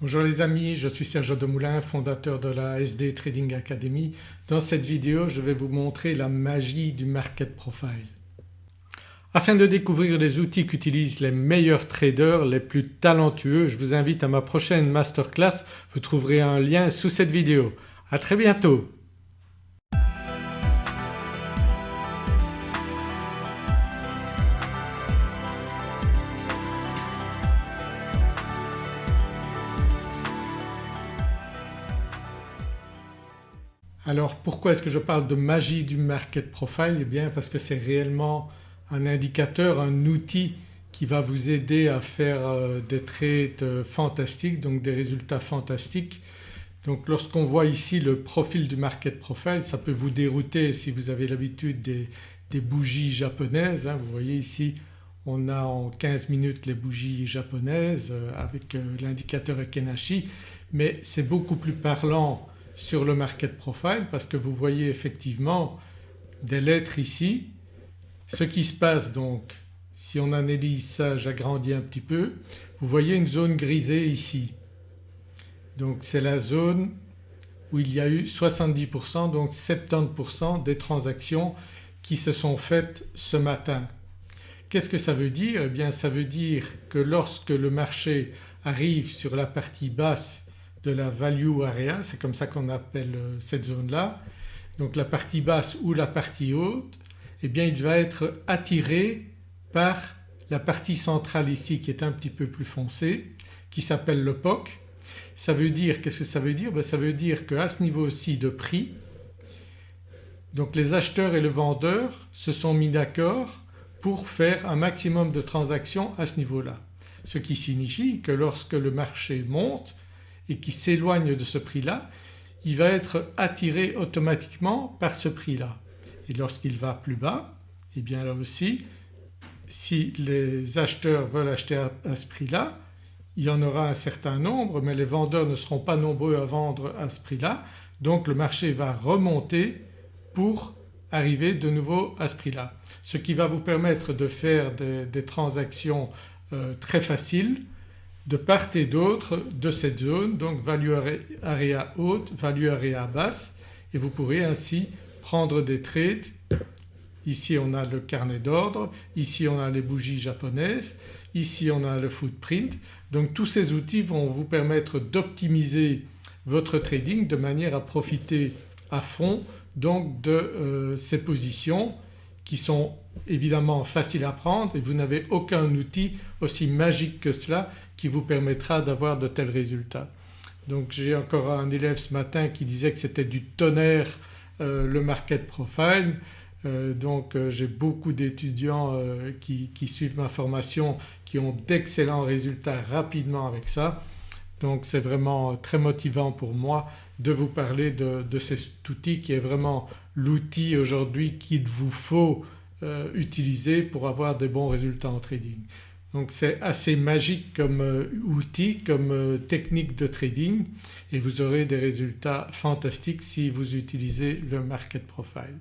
Bonjour les amis, je suis Serge Demoulin, fondateur de la SD Trading Academy. Dans cette vidéo je vais vous montrer la magie du Market Profile. Afin de découvrir les outils qu'utilisent les meilleurs traders, les plus talentueux, je vous invite à ma prochaine masterclass, vous trouverez un lien sous cette vidéo. À très bientôt Alors pourquoi est-ce que je parle de magie du market profile? Eh bien parce que c'est réellement un indicateur, un outil qui va vous aider à faire euh, des trades euh, fantastiques donc des résultats fantastiques. Donc lorsqu'on voit ici le profil du market profile ça peut vous dérouter si vous avez l'habitude des, bougies japonaises. Hein. Vous voyez ici on a en 15 minutes les bougies japonaises euh, avec l'indicateur Ekenashi mais c'est beaucoup plus parlant sur le market profile parce que vous voyez effectivement des lettres ici. Ce qui se passe donc si on analyse ça, j'agrandis un petit peu, vous voyez une zone grisée ici. Donc c'est la zone où il y a eu 70% donc 70% des transactions qui se sont faites ce matin. Qu'est-ce que ça veut dire? Eh bien ça veut dire que lorsque le marché arrive sur la partie basse de la value area, c'est comme ça qu'on appelle euh, cette zone-là. Donc la partie basse ou la partie haute eh bien il va être attiré par la partie centrale ici qui est un petit peu plus foncée qui s'appelle le POC. Ça veut dire, qu'est-ce que ça veut dire? Ben, Ça veut dire qu'à ce niveau-ci de prix donc les acheteurs et le vendeur se sont mis d'accord pour faire un maximum de transactions à ce niveau-là. Ce qui signifie que lorsque le marché monte et qui s'éloigne de ce prix-là, il va être attiré automatiquement par ce prix-là. Et lorsqu'il va plus bas, et eh bien là aussi si les acheteurs veulent acheter à ce prix-là il y en aura un certain nombre mais les vendeurs ne seront pas nombreux à vendre à ce prix-là donc le marché va remonter pour arriver de nouveau à ce prix-là. Ce qui va vous permettre de faire des, transactions euh, très faciles de part et d'autre de cette zone donc value area haute, value area basse et vous pourrez ainsi prendre des trades. Ici on a le carnet d'ordre, ici on a les bougies japonaises, ici on a le footprint. Donc tous ces outils vont vous permettre d'optimiser votre trading de manière à profiter à fond donc de euh, ces positions qui sont évidemment faciles à prendre et vous n'avez aucun outil aussi magique que cela qui vous permettra d'avoir de tels résultats. Donc j'ai encore un élève ce matin qui disait que c'était du tonnerre euh, le market profile euh, donc euh, j'ai beaucoup d'étudiants qui, suivent ma formation qui ont d'excellents résultats rapidement avec ça. Donc c'est vraiment très motivant pour moi de vous parler de, cet outil qui est vraiment l'outil aujourd'hui qu'il vous faut utiliser pour avoir des bons résultats en trading. Donc c'est assez magique comme euh, outil, comme euh, technique de trading et vous aurez des résultats fantastiques si vous utilisez le Market Profile.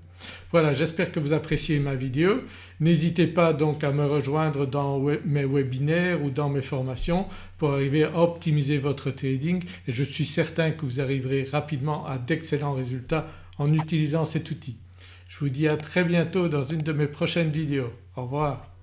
Voilà j'espère que vous appréciez ma vidéo. N'hésitez pas donc à me rejoindre dans mes webinaires ou dans mes formations pour arriver à optimiser votre trading et je suis certain que vous arriverez rapidement à d'excellents résultats en utilisant cet outil. Je vous dis à très bientôt dans une de mes prochaines vidéos. Au revoir.